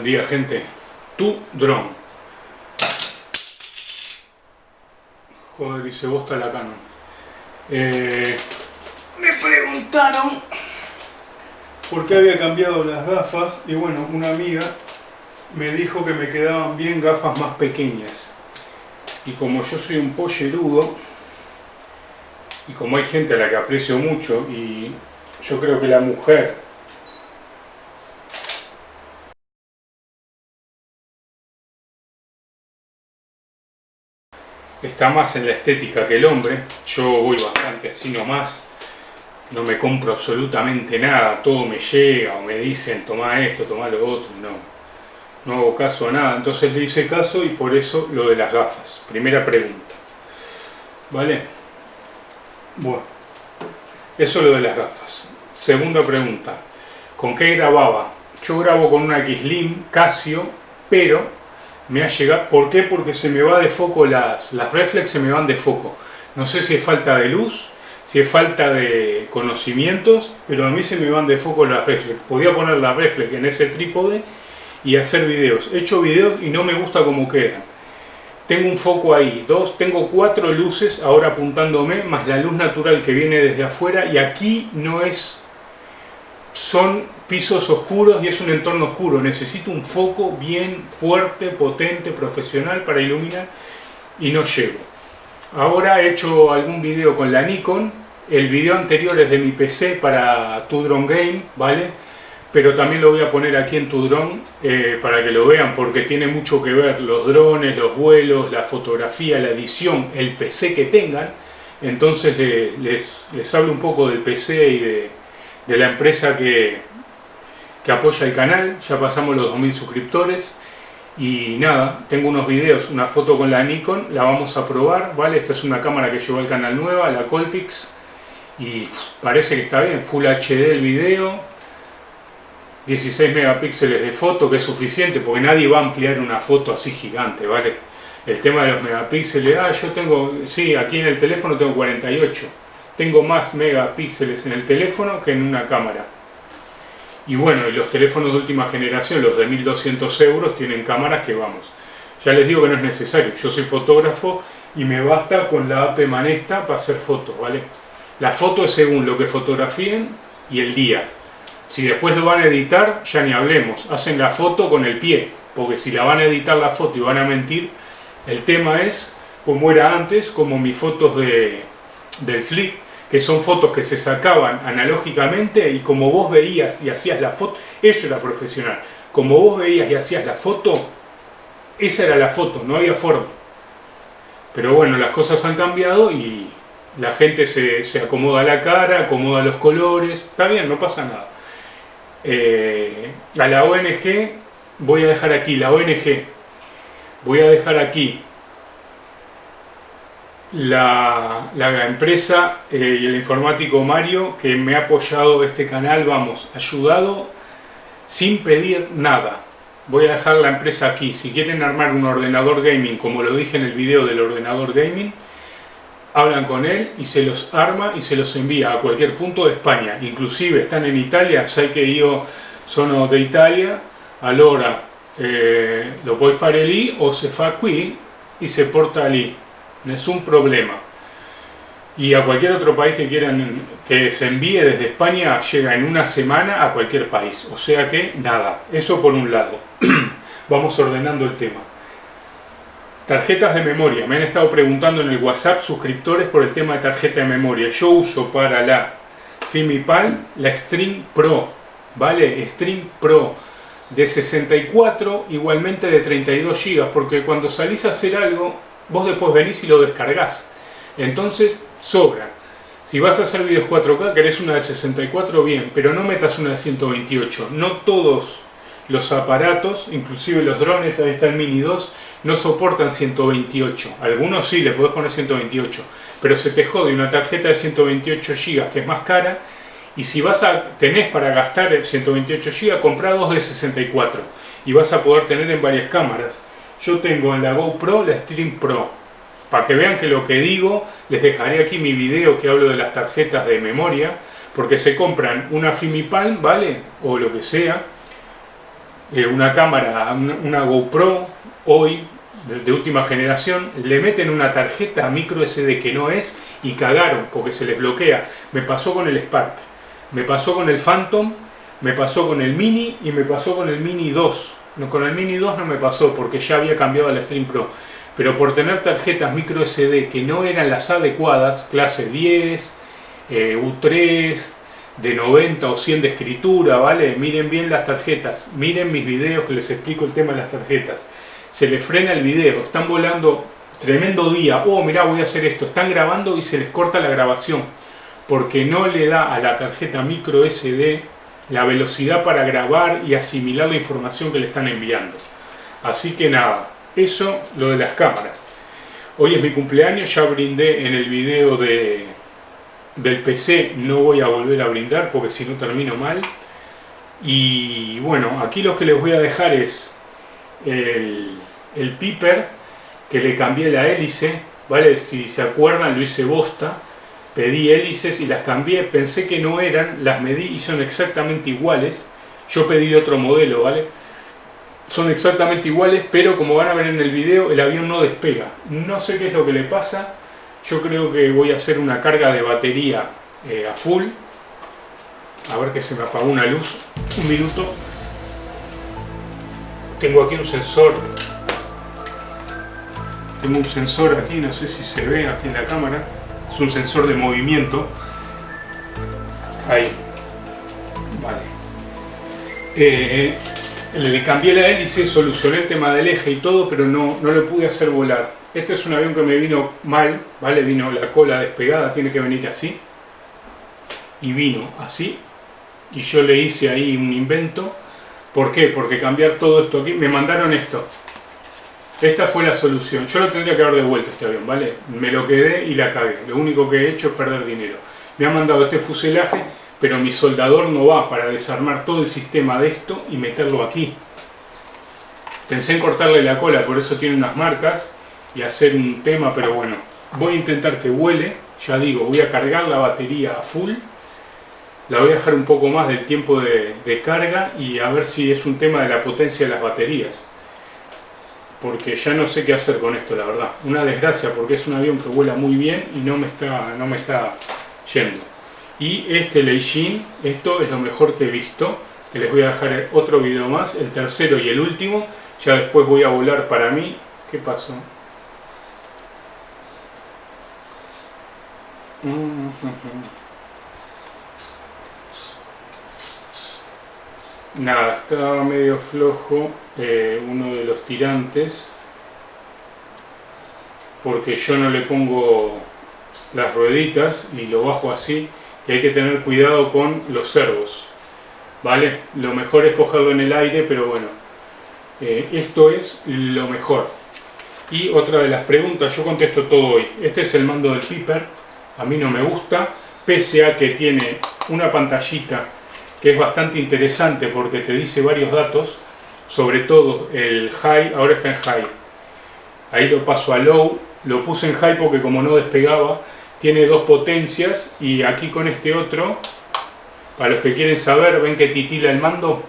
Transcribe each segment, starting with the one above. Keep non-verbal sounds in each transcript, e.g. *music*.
Buen día gente, tu dron. Joder, dice vos está la Canon. Eh, me preguntaron por qué había cambiado las gafas y bueno, una amiga me dijo que me quedaban bien gafas más pequeñas. Y como yo soy un pollerudo y como hay gente a la que aprecio mucho y yo creo que la mujer está más en la estética que el hombre. Yo voy bastante así nomás. No me compro absolutamente nada. Todo me llega o me dicen toma esto, toma lo otro. No, no hago caso a nada. Entonces le hice caso y por eso lo de las gafas. Primera pregunta. ¿Vale? Bueno. Eso lo de las gafas. Segunda pregunta. ¿Con qué grababa? Yo grabo con una X-Slim Casio, pero me ha llegado. ¿Por qué? Porque se me va de foco las, las reflex, se me van de foco. No sé si es falta de luz, si es falta de conocimientos, pero a mí se me van de foco las reflex. Podía poner la reflex en ese trípode y hacer videos. He hecho videos y no me gusta cómo quedan. Tengo un foco ahí, dos, tengo cuatro luces ahora apuntándome, más la luz natural que viene desde afuera y aquí no es, son pisos oscuros y es un entorno oscuro. Necesito un foco bien fuerte, potente, profesional para iluminar y no llego. Ahora he hecho algún video con la Nikon. El video anterior es de mi PC para tu drone game, ¿vale? Pero también lo voy a poner aquí en tu drone eh, para que lo vean porque tiene mucho que ver los drones, los vuelos, la fotografía, la edición, el PC que tengan. Entonces les, les, hablo un poco del PC y de, de la empresa que, que apoya el canal, ya pasamos los 2000 suscriptores y nada, tengo unos videos, una foto con la Nikon, la vamos a probar, ¿vale? Esta es una cámara que llevó al canal nueva, la Colpix y parece que está bien, Full HD el video 16 megapíxeles de foto, que es suficiente porque nadie va a ampliar una foto así gigante, ¿vale? El tema de los megapíxeles, ah, yo tengo, sí, aquí en el teléfono tengo 48 tengo más megapíxeles en el teléfono que en una cámara y bueno, y los teléfonos de última generación, los de 1200 euros, tienen cámaras que vamos. Ya les digo que no es necesario, yo soy fotógrafo y me basta con la AP Manesta para hacer fotos, ¿vale? La foto es según lo que fotografíen y el día. Si después lo van a editar, ya ni hablemos. Hacen la foto con el pie, porque si la van a editar la foto y van a mentir, el tema es como era antes, como mis fotos de, del flip, que son fotos que se sacaban analógicamente y como vos veías y hacías la foto, eso era profesional. Como vos veías y hacías la foto, esa era la foto, no había forma. Pero bueno, las cosas han cambiado y la gente se, acomoda la cara, acomoda los colores, está bien, no pasa nada. Eh, a la ONG, voy a dejar aquí, la ONG, voy a dejar aquí la, empresa eh, y el informático Mario que me ha apoyado este canal, vamos, ayudado sin pedir nada. Voy a dejar la empresa aquí. Si quieren armar un ordenador gaming, como lo dije en el video del ordenador gaming, hablan con él y se los arma y se los envía a cualquier punto de España. Inclusive están en Italia, sé que yo sono de Italia, allora eh, lo puoi fare lì o se fa qui y se porta no es un problema. Y a cualquier otro país que quieran que se envíe desde España llega en una semana a cualquier país. O sea que nada, eso por un lado. *clears throat* Vamos ordenando el tema. Tarjetas de memoria. Me han estado preguntando en el WhatsApp suscriptores por el tema de tarjeta de memoria. Yo uso para la Fimipal la Extreme Pro. ¿Vale? Extreme Pro de 64, igualmente de 32 GB. Porque cuando salís a hacer algo vos después venís y lo descargás. Entonces, sobra. Si vas a hacer videos 4K, querés una de 64, bien, pero no metas una de 128. No todos los aparatos, inclusive los drones, ahí está el Mini 2, no soportan 128. Algunos sí, le podés poner 128, pero se te jode una tarjeta de 128 GB que es más cara y si vas a tenés para gastar 128 GB, comprá dos de 64 y vas a poder tener en varias cámaras. Yo tengo en la GoPro la Stream Pro. Para que vean que lo que digo, les dejaré aquí mi video que hablo de las tarjetas de memoria, porque se compran una Fimipal, ¿vale? O lo que sea, eh, una cámara, una GoPro, hoy de última generación, le meten una tarjeta micro SD que no es y cagaron porque se les bloquea. Me pasó con el Spark, me pasó con el Phantom, me pasó con el Mini y me pasó con el Mini 2. No, con el Mini 2 no me pasó porque ya había cambiado al Stream Pro. Pero por tener tarjetas micro SD que no eran las adecuadas, clase 10, eh, U3, de 90 o 100 de escritura, ¿vale? Miren bien las tarjetas, miren mis videos que les explico el tema de las tarjetas se le frena el video, están volando, tremendo día, oh mirá voy a hacer esto, están grabando y se les corta la grabación, porque no le da a la tarjeta micro SD la velocidad para grabar y asimilar la información que le están enviando. Así que nada, eso lo de las cámaras. Hoy es mi cumpleaños, ya brindé en el video de, del PC, no voy a volver a brindar porque si no termino mal. Y bueno, aquí lo que les voy a dejar es el, el Piper, que le cambié la hélice, ¿vale? Si se acuerdan, lo hice bosta, pedí hélices y las cambié, pensé que no eran, las medí y son exactamente iguales, yo pedí otro modelo, ¿vale? Son exactamente iguales, pero como van a ver en el video, el avión no despega. No sé qué es lo que le pasa, yo creo que voy a hacer una carga de batería eh, a full. A ver que se me apagó una luz, un minuto. Tengo aquí un sensor tengo un sensor aquí, no sé si se ve aquí en la cámara, es un sensor de movimiento. Ahí. Vale. Eh, le cambié la hélice, solucioné el tema del eje y todo, pero no, no lo pude hacer volar. Este es un avión que me vino mal, ¿vale? Vino la cola despegada, tiene que venir así. Y vino así. Y yo le hice ahí un invento. ¿Por qué? Porque cambiar todo esto aquí... Me mandaron esto. Esta fue la solución. Yo lo tendría que haber devuelto este avión, ¿vale? Me lo quedé y la cagué. Lo único que he hecho es perder dinero. Me han mandado este fuselaje, pero mi soldador no va para desarmar todo el sistema de esto y meterlo aquí. Pensé en cortarle la cola, por eso tiene unas marcas y hacer un tema, pero bueno. Voy a intentar que vuele. Ya digo, voy a cargar la batería a full. La voy a dejar un poco más del tiempo de carga y a ver si es un tema de la potencia de las baterías porque ya no sé qué hacer con esto, la verdad. Una desgracia porque es un avión que vuela muy bien y no me está, no me está yendo. Y este Leijin, esto es lo mejor que he visto, les voy a dejar otro video más, el tercero y el último, ya después voy a volar para mí. ¿Qué pasó? Nada, estaba medio flojo eh, uno de los tirantes porque yo no le pongo las rueditas y lo bajo así y hay que tener cuidado con los servos vale lo mejor es cogerlo en el aire pero bueno eh, esto es lo mejor. Y otra de las preguntas yo contesto todo hoy. Este es el mando del Piper a mí no me gusta pese a que tiene una pantallita que es bastante interesante porque te dice varios datos sobre todo el high, ahora está en high. Ahí lo paso a low, lo puse en high porque como no despegaba, tiene dos potencias y aquí con este otro, para los que quieren saber, ven que titila el mando.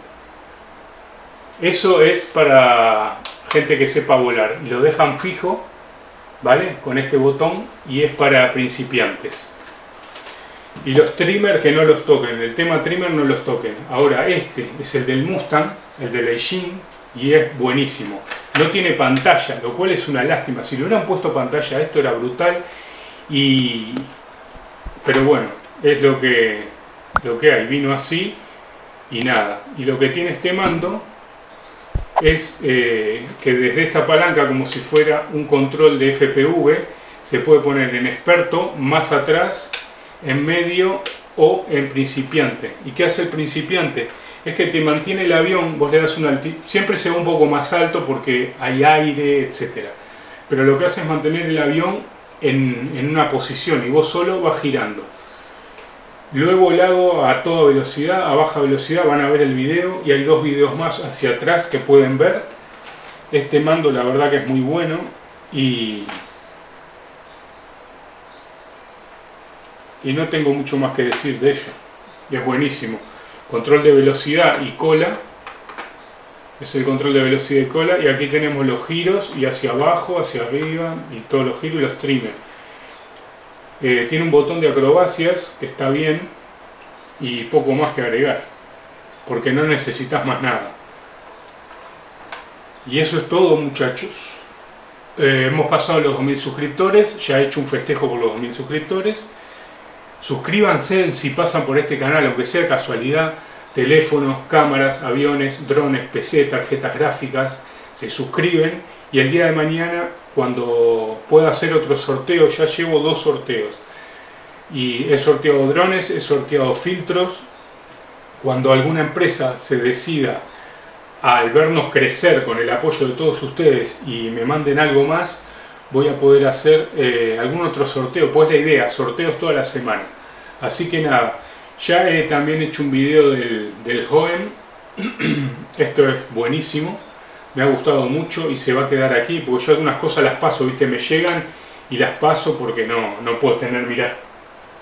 Eso es para gente que sepa volar. Lo dejan fijo, ¿vale? Con este botón y es para principiantes. Y los trimmer que no los toquen, el tema trimmer no los toquen. Ahora este es el del Mustang, el de Leijin, y es buenísimo. No tiene pantalla, lo cual es una lástima. Si le hubieran puesto pantalla esto era brutal. Y... Pero bueno, es lo que, lo que hay. Vino así y nada. Y lo que tiene este mando es eh, que desde esta palanca, como si fuera un control de FPV, se puede poner en experto, más atrás, en medio o en principiante. ¿Y qué hace el principiante? es que te mantiene el avión, vos le das un altitud, siempre se va un poco más alto porque hay aire, etc. Pero lo que hace es mantener el avión en, en una posición y vos solo vas girando. Luego lo hago a toda velocidad, a baja velocidad, van a ver el video y hay dos videos más hacia atrás que pueden ver. Este mando la verdad que es muy bueno y, y no tengo mucho más que decir de ello. Es buenísimo control de velocidad y cola es el control de velocidad y cola y aquí tenemos los giros y hacia abajo, hacia arriba y todos los giros y los trimmers. Eh, tiene un botón de acrobacias que está bien y poco más que agregar porque no necesitas más nada. Y eso es todo muchachos. Eh, hemos pasado los 2000 suscriptores, ya he hecho un festejo por los 2000 suscriptores. Suscríbanse si pasan por este canal, aunque sea casualidad teléfonos, cámaras, aviones, drones, PC, tarjetas gráficas, se suscriben y el día de mañana cuando pueda hacer otro sorteo, ya llevo dos sorteos. Y he sorteado drones, he sorteado filtros, cuando alguna empresa se decida al vernos crecer con el apoyo de todos ustedes y me manden algo más, voy a poder hacer eh, algún otro sorteo, pues la idea, sorteos toda la semana. Así que nada, ya he también hecho un video del, del *clears throat* Esto es buenísimo. Me ha gustado mucho y se va a quedar aquí porque yo algunas cosas las paso, viste, me llegan y las paso porque no, no puedo tener, mirá,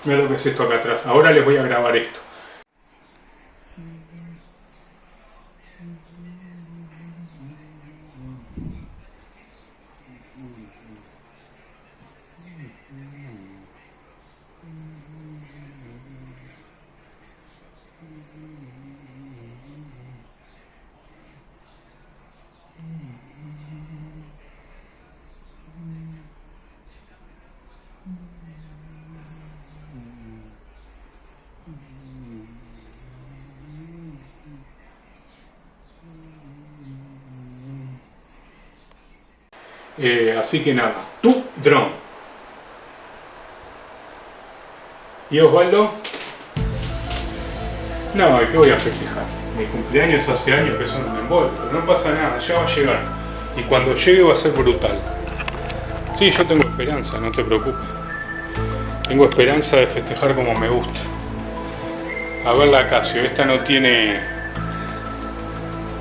mirá lo que es esto acá atrás. Ahora les voy a grabar esto. Eh, así que nada, tu dron. ¿Y Osvaldo? No, ¿qué voy a festejar? Mi cumpleaños hace años que son un embol, no pasa nada, ya va a llegar. Y cuando llegue va a ser brutal. Sí, yo tengo esperanza, no te preocupes. Tengo esperanza de festejar como me gusta. A ver la Casio, esta no tiene...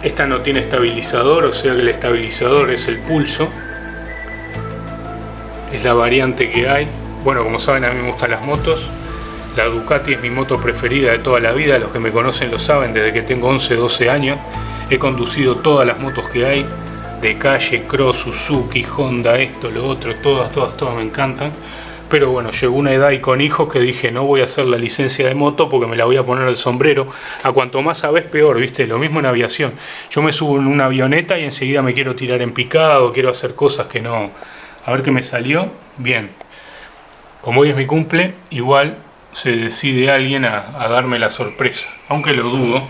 Esta no tiene estabilizador, o sea que el estabilizador es el pulso es la variante que hay. Bueno, como saben a mí me gustan las motos. La Ducati es mi moto preferida de toda la vida, los que me conocen lo saben, desde que tengo 11, 12 años. He conducido todas las motos que hay, de calle, cross, Suzuki, Honda, esto, lo otro, todas, todas, todas me encantan. Pero bueno, llegó una edad y con hijos que dije no voy a hacer la licencia de moto porque me la voy a poner el sombrero. A cuanto más sabes peor, viste, lo mismo en aviación. Yo me subo en una avioneta y enseguida me quiero tirar en picado, quiero hacer cosas que no, a ver qué me salió. Bien. Como hoy es mi cumple, igual se decide alguien a, darme la sorpresa. Aunque lo dudo,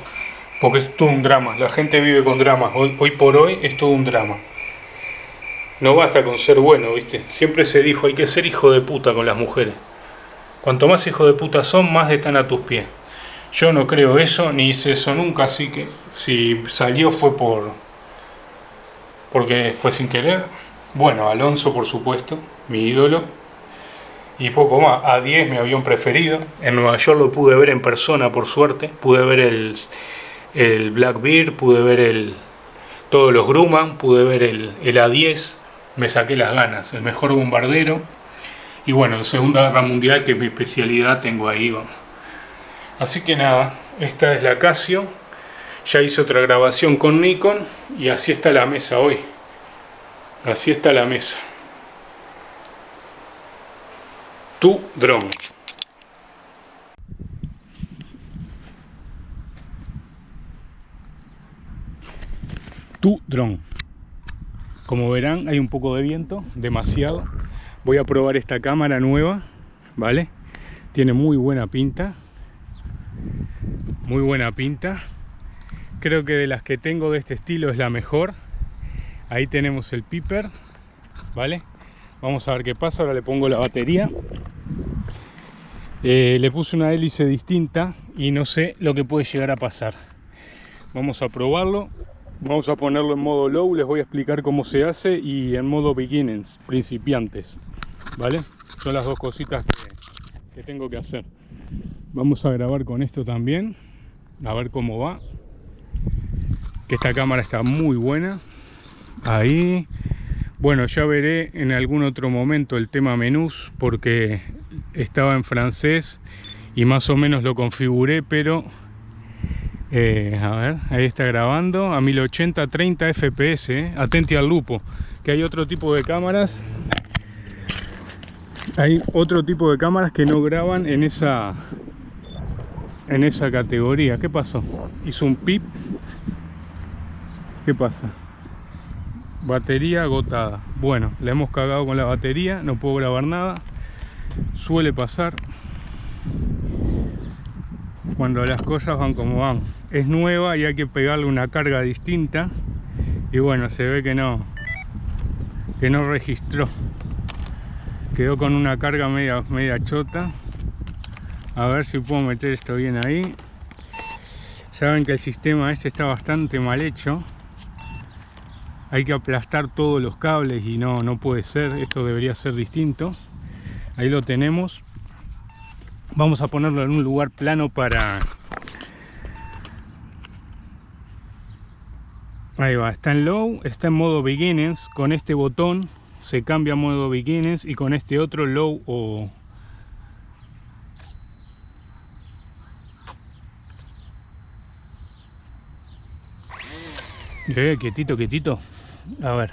porque es todo un drama. La gente vive con dramas. Hoy, hoy por hoy es todo un drama. No basta con ser bueno, ¿viste? Siempre se dijo, hay que ser hijo de puta con las mujeres. Cuanto más hijo de puta son, más están a tus pies. Yo no creo eso, ni hice eso nunca, así que si salió fue por... porque fue sin querer. Bueno, Alonso por supuesto, mi ídolo. Y poco más, A10 mi avión preferido. En Nueva York lo pude ver en persona por suerte. Pude ver el, el Blackbeard, pude ver el, todos los Grumman, pude ver el, el A10. Me saqué las ganas, el mejor bombardero. Y bueno, en Segunda Guerra Mundial, que es mi especialidad, tengo ahí. Así que nada, esta es la Casio. Ya hice otra grabación con Nikon y así está la mesa hoy. Así está la mesa. Tu dron. Tu dron. Como verán hay un poco de viento, demasiado. Voy a probar esta cámara nueva, ¿vale? Tiene muy buena pinta. Muy buena pinta. Creo que de las que tengo de este estilo es la mejor ahí tenemos el piper vale vamos a ver qué pasa ahora le pongo la batería. Eh, le puse una hélice distinta y no sé lo que puede llegar a pasar. Vamos a probarlo. Vamos a ponerlo en modo low les voy a explicar cómo se hace y en modo beginners principiantes vale son las dos cositas que, que tengo que hacer. Vamos a grabar con esto también a ver cómo va. Que esta cámara está muy buena ahí bueno ya veré en algún otro momento el tema menús porque estaba en francés y más o menos lo configuré pero Eh, a ver, ahí está grabando a 1080 30 fps, eh. atenti al lupo, que hay otro tipo de cámaras. Hay otro tipo de cámaras que no graban en esa en esa categoría. ¿Qué pasó? Hizo un pip. ¿Qué pasa? Batería agotada. Bueno, le hemos cagado con la batería, no puedo grabar nada. Suele pasar cuando las cosas van como van. Es nueva y hay que pegarle una carga distinta. Y bueno, se ve que no que no registró. Quedó con una carga media, media chota. A ver si puedo meter esto bien ahí. Saben que el sistema este está bastante mal hecho hay que aplastar todos los cables y no, no puede ser, esto debería ser distinto. Ahí lo tenemos. Vamos a ponerlo en un lugar plano para... Ahí va, está en low, está en modo beginnings, con este botón se cambia a modo beginnings y con este otro low o... Eh, quietito, quietito. A ver.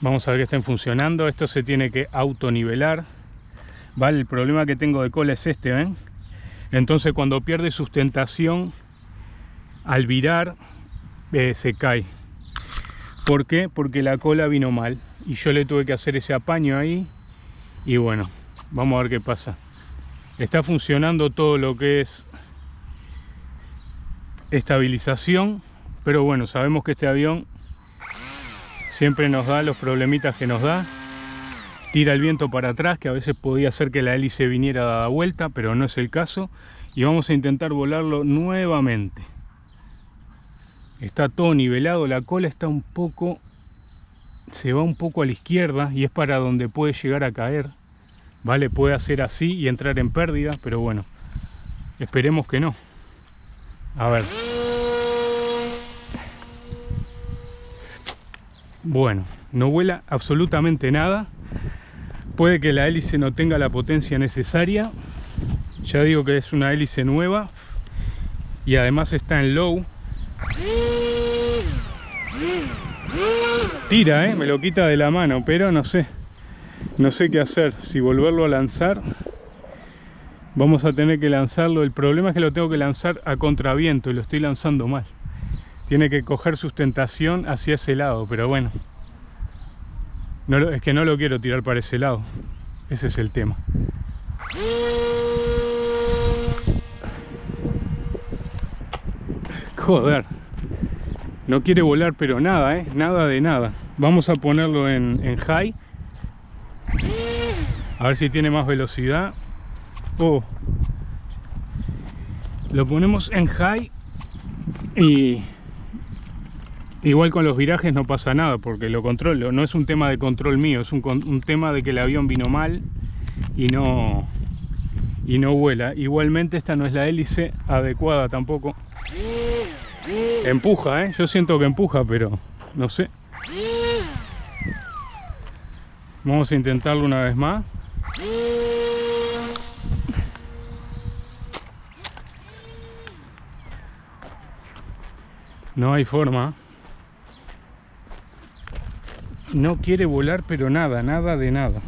Vamos a ver que estén funcionando. Esto se tiene que autonivelar. ¿Vale? El problema que tengo de cola es este, ¿ven? Entonces cuando pierde sustentación, al virar, eh, se cae. ¿Por qué? Porque la cola vino mal. Y yo le tuve que hacer ese apaño ahí. Y bueno, vamos a ver qué pasa. Está funcionando todo lo que es estabilización, pero bueno, sabemos que este avión siempre nos da los problemitas que nos da. Tira el viento para atrás, que a veces podía hacer que la hélice viniera a dar vuelta, pero no es el caso. Y vamos a intentar volarlo nuevamente. Está todo nivelado, la cola está un poco... Se va un poco a la izquierda y es para donde puede llegar a caer. Vale, puede hacer así y entrar en pérdida, pero bueno, esperemos que no. A ver. Bueno, no vuela absolutamente nada. Puede que la hélice no tenga la potencia necesaria. Ya digo que es una hélice nueva. Y además está en low. Tira, ¿eh? Me lo quita de la mano, pero no sé. No sé qué hacer. Si volverlo a lanzar vamos a tener que lanzarlo. El problema es que lo tengo que lanzar a contraviento y lo estoy lanzando mal. Tiene que coger sustentación hacia ese lado pero bueno. No es que no lo quiero tirar para ese lado. Ese es el tema. Joder. No quiere volar pero nada eh nada de nada. Vamos a ponerlo en high. A ver si tiene más velocidad Oh. Lo ponemos en high y igual con los virajes no pasa nada porque lo controlo. No es un tema de control mío, es un, un tema de que el avión vino mal y no, y no vuela. Igualmente esta no es la hélice adecuada tampoco. Empuja, ¿eh? Yo siento que empuja, pero no sé. Vamos a intentarlo una vez más. No hay forma. No quiere volar, pero nada, nada de nada.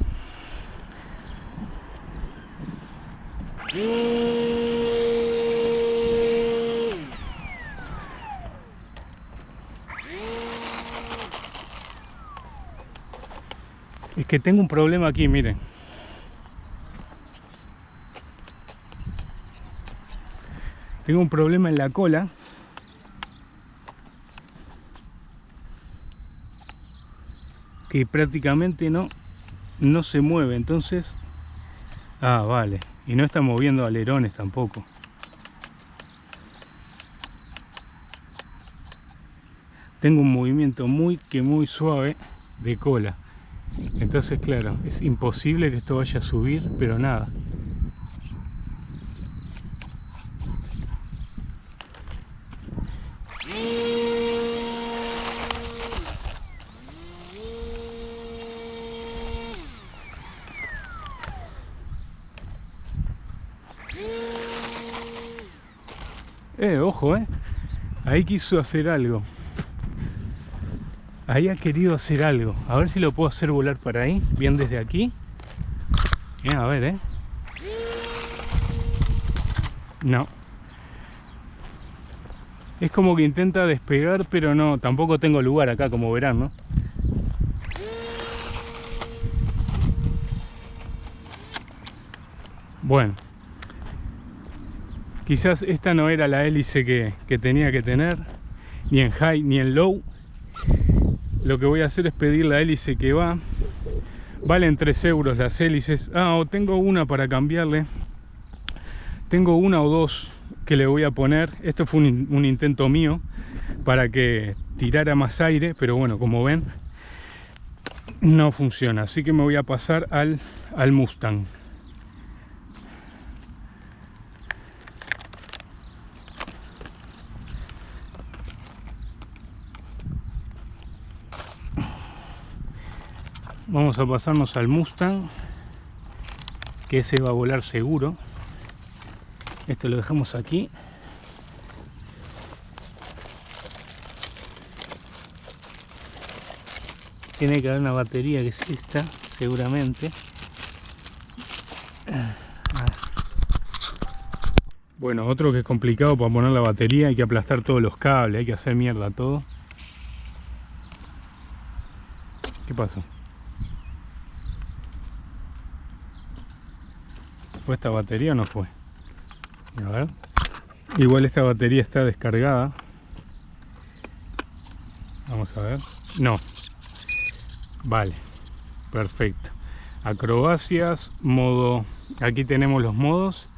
Es que tengo un problema aquí, miren. Tengo un problema en la cola que prácticamente no, no se mueve. Entonces, ah, vale. Y no está moviendo alerones tampoco. Tengo un movimiento muy que muy suave de cola. Entonces, claro, es imposible que esto vaya a subir, pero nada. Eh, ojo, eh. Ahí quiso hacer algo. Ahí ha querido hacer algo. A ver si lo puedo hacer volar para ahí. Bien desde aquí. Bien, a ver, eh. No. Es como que intenta despegar, pero no. Tampoco tengo lugar acá, como verán, ¿no? Bueno. Quizás esta no era la hélice que, tenía que tener. Ni en high ni en low. Lo que voy a hacer es pedir la hélice que va. Valen 3 euros las hélices. Ah, o tengo una para cambiarle. Tengo una o dos que le voy a poner. Esto fue un, intento mío para que tirara más aire, pero bueno, como ven, no funciona. Así que me voy a pasar al, al Mustang. Vamos a pasarnos al Mustang, que ese va a volar seguro. Esto lo dejamos aquí. Tiene que haber una batería que es esta, seguramente. Bueno, otro que es complicado para poner la batería, hay que aplastar todos los cables, hay que hacer mierda todo. ¿Qué pasó? ¿Fue esta batería no fue? A ver. Igual esta batería está descargada. Vamos a ver. No. Vale. Perfecto. Acrobacias, modo... Aquí tenemos los modos.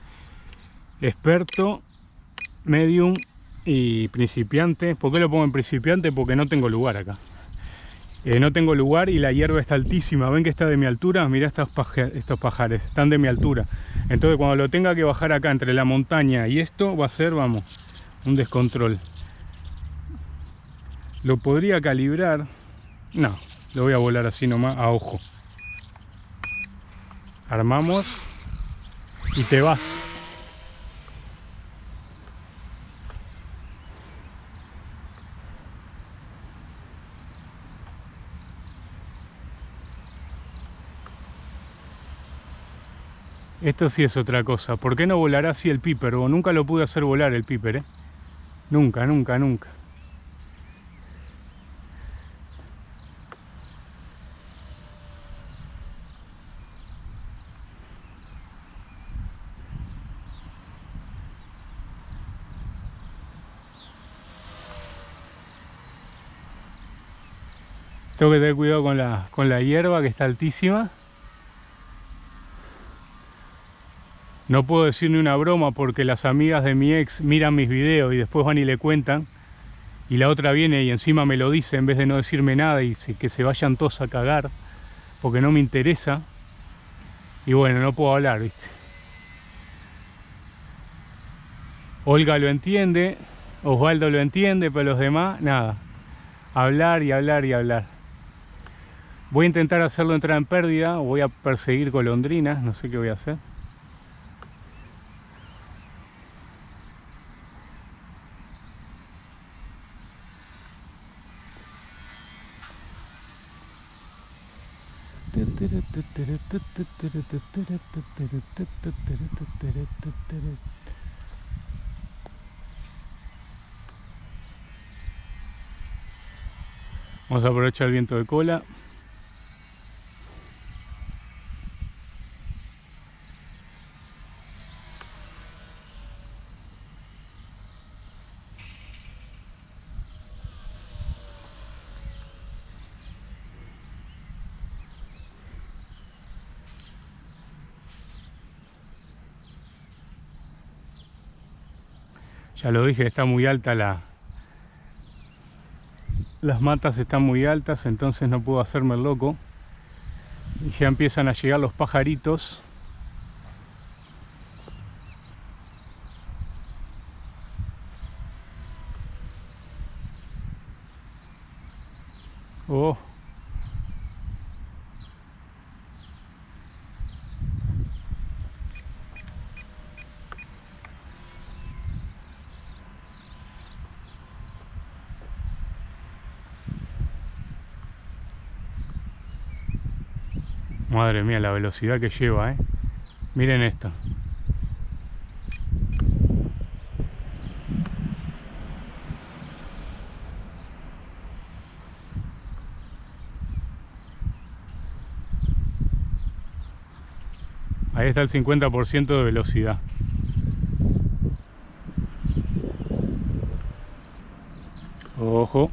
Experto, medium y principiante. ¿Por qué lo pongo en principiante? Porque no tengo lugar acá. Eh, no tengo lugar y la hierba está altísima. ¿Ven que está de mi altura? Mirá estos, estos pajares, están de mi altura. Entonces cuando lo tenga que bajar acá entre la montaña y esto va a ser, vamos, un descontrol. Lo podría calibrar. No, lo voy a volar así nomás a ojo. Armamos y te vas. Esto sí es otra cosa. ¿Por qué no volará así el Piper? O nunca lo pude hacer volar el Piper, ¿eh? Nunca, nunca, nunca. Tengo que tener cuidado con la, con la hierba que está altísima. No puedo decir ni una broma porque las amigas de mi ex miran mis videos y después van y le cuentan. Y la otra viene y encima me lo dice en vez de no decirme nada y que se vayan todos a cagar porque no me interesa. Y bueno, no puedo hablar, ¿viste? Olga lo entiende, Osvaldo lo entiende, pero los demás, nada. Hablar y hablar y hablar. Voy a intentar hacerlo entrar en pérdida, voy a perseguir golondrinas, no sé qué voy a hacer. Vamos a aprovechar el viento de cola. Ya lo dije, está muy alta la... Las matas están muy altas, entonces no puedo hacerme el loco. Y ya empiezan a llegar los pajaritos. Oh. Madre mía, la velocidad que lleva, ¿eh? Miren esto. Ahí está el 50% de velocidad. Ojo.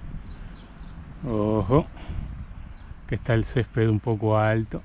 Ojo. Que está el césped un poco alto.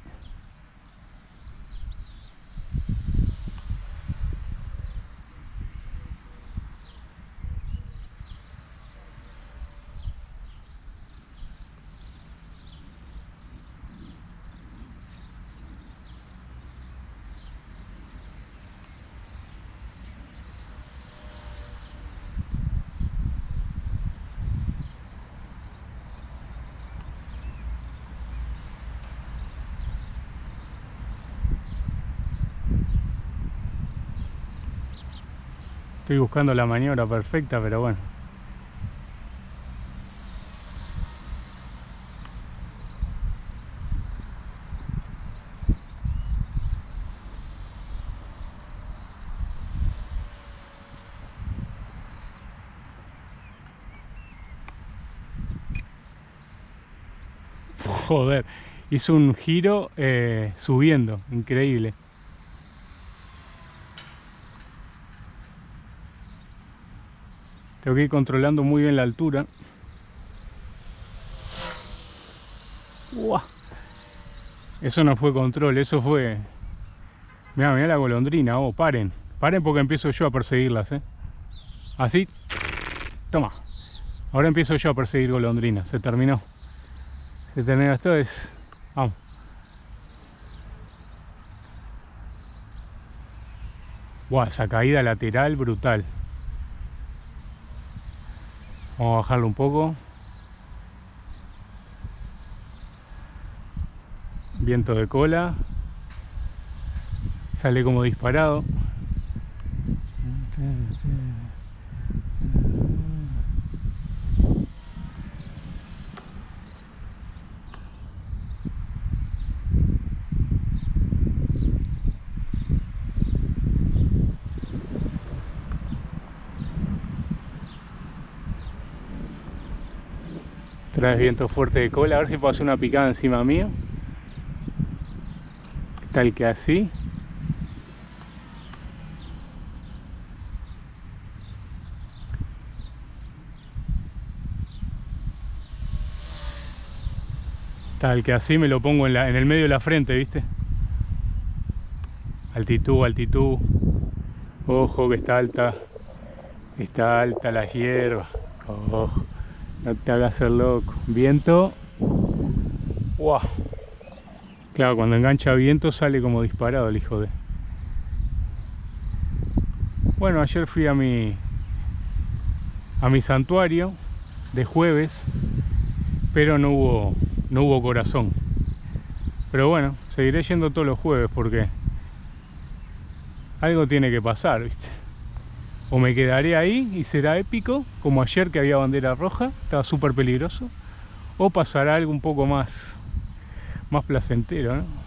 Estoy buscando la maniobra perfecta, pero bueno. Joder, hizo un giro eh, subiendo, increíble. Tengo que ir controlando muy bien la altura. Eso no fue control, eso fue... Mira, mira la golondrina, oh, paren. Paren porque empiezo yo a perseguirlas, ¿eh? Así. Toma. Ahora empiezo yo a perseguir golondrinas. Se terminó. Se terminó esto, es... Vamos. Wow, esa caída lateral brutal. Vamos a bajarlo un poco. Viento de cola. Sale como disparado. Traes viento fuerte de cola, a ver si puedo hacer una picada encima mío. Tal que así. Tal que así me lo pongo en, en el medio de la frente, ¿viste? Altitud, altitud. Ojo que está alta. Está alta la hierba. Ojo. No te hagas ser loco. Viento. ¡Wow! Claro, cuando engancha viento sale como disparado el hijo de... Bueno, ayer fui a mi... A mi santuario de jueves, pero no hubo, no hubo corazón. Pero bueno, seguiré yendo todos los jueves porque algo tiene que pasar, ¿viste? O me quedaré ahí y será épico, como ayer que había bandera roja, estaba súper peligroso, o pasará algo un poco más, más placentero, ¿no?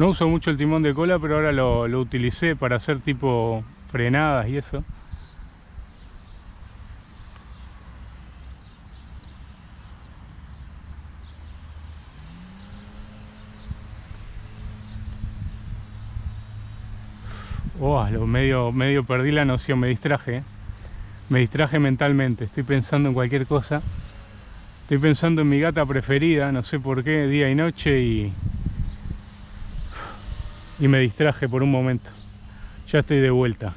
No uso mucho el timón de cola, pero ahora lo, utilicé para hacer tipo frenadas y eso. Oh, lo medio, medio perdí la noción, me distraje. ¿eh? Me distraje mentalmente, estoy pensando en cualquier cosa. Estoy pensando en mi gata preferida, no sé por qué, día y noche y... Y me distraje por un momento. Ya estoy de vuelta.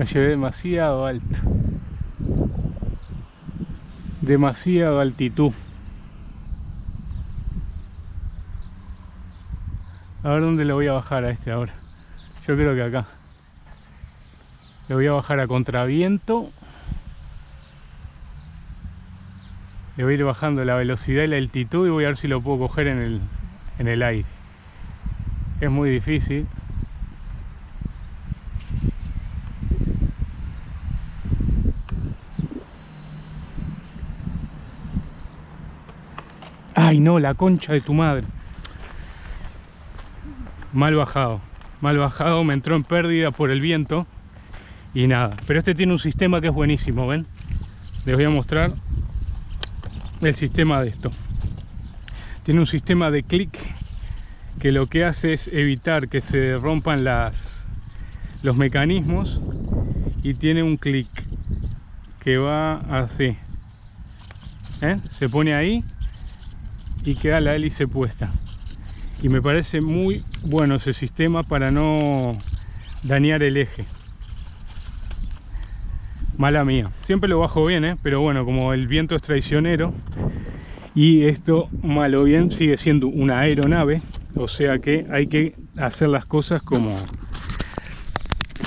La llevé demasiado alto. Demasiado altitud. A ver dónde le voy a bajar a este ahora. Yo creo que acá. Le voy a bajar a contraviento. Le voy a ir bajando la velocidad y la altitud y voy a ver si lo puedo coger en el, en el aire. Es muy difícil. Ay no, la concha de tu madre. Mal bajado. Mal bajado, me entró en pérdida por el viento. Y nada. Pero este tiene un sistema que es buenísimo, ¿ven? Les voy a mostrar el sistema de esto. Tiene un sistema de clic que lo que hace es evitar que se rompan las, los mecanismos y tiene un clic que va así. ¿Eh? Se pone ahí y queda la hélice puesta y me parece muy bueno ese sistema para no dañar el eje mala mía siempre lo bajo bien ¿eh? pero bueno como el viento es traicionero y esto malo bien sigue siendo una aeronave o sea que hay que hacer las cosas como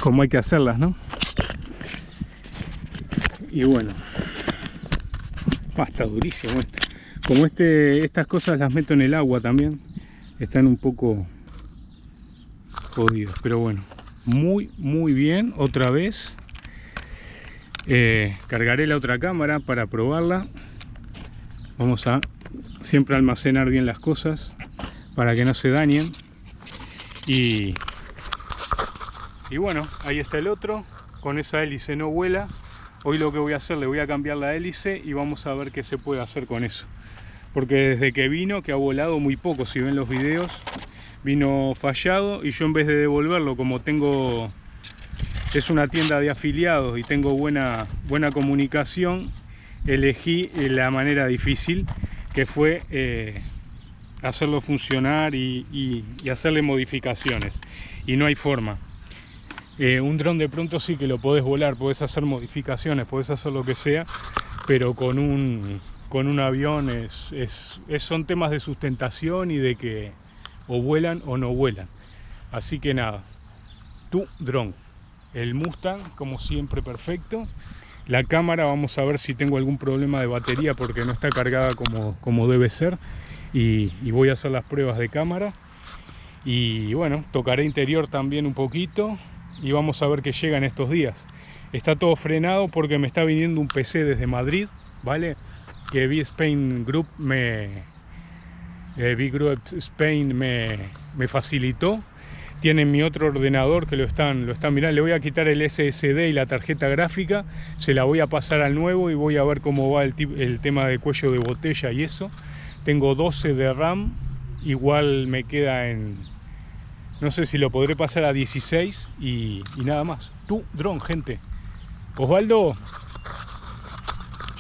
como hay que hacerlas ¿no? y bueno ah, está durísimo esto como este, estas cosas las meto en el agua también, están un poco jodidos, pero bueno, muy muy bien, otra vez. Eh, cargaré la otra cámara para probarla. Vamos a siempre almacenar bien las cosas para que no se dañen. Y, y bueno, ahí está el otro, con esa hélice no vuela. Hoy lo que voy a hacer, le voy a cambiar la hélice y vamos a ver qué se puede hacer con eso porque desde que vino, que ha volado muy poco, si ven los videos, vino fallado y yo en vez de devolverlo, como tengo, es una tienda de afiliados y tengo buena, buena comunicación, elegí la manera difícil, que fue eh, hacerlo funcionar y, hacerle modificaciones. Y no hay forma. Eh, un dron de pronto sí que lo podés volar, podés hacer modificaciones, podés hacer lo que sea, pero con un con un avión es, son temas de sustentación y de que o vuelan o no vuelan. Así que nada, tu dron, el Mustang como siempre perfecto. La cámara vamos a ver si tengo algún problema de batería porque no está cargada como, como debe ser. Y, y voy a hacer las pruebas de cámara. Y bueno, tocaré interior también un poquito y vamos a ver qué llega en estos días. Está todo frenado porque me está viniendo un PC desde Madrid, ¿vale? Que V-Spain Group me eh, Group Spain me, me, facilitó tienen mi otro ordenador que lo están, lo están mirando, le voy a quitar el SSD y la tarjeta gráfica, se la voy a pasar al nuevo y voy a ver cómo va el, el tema de cuello de botella y eso. Tengo 12 de RAM igual me queda en... No sé si lo podré pasar a 16 y, y nada más. Tu dron, gente. Osvaldo,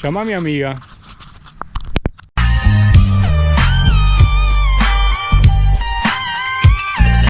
llama a mi amiga.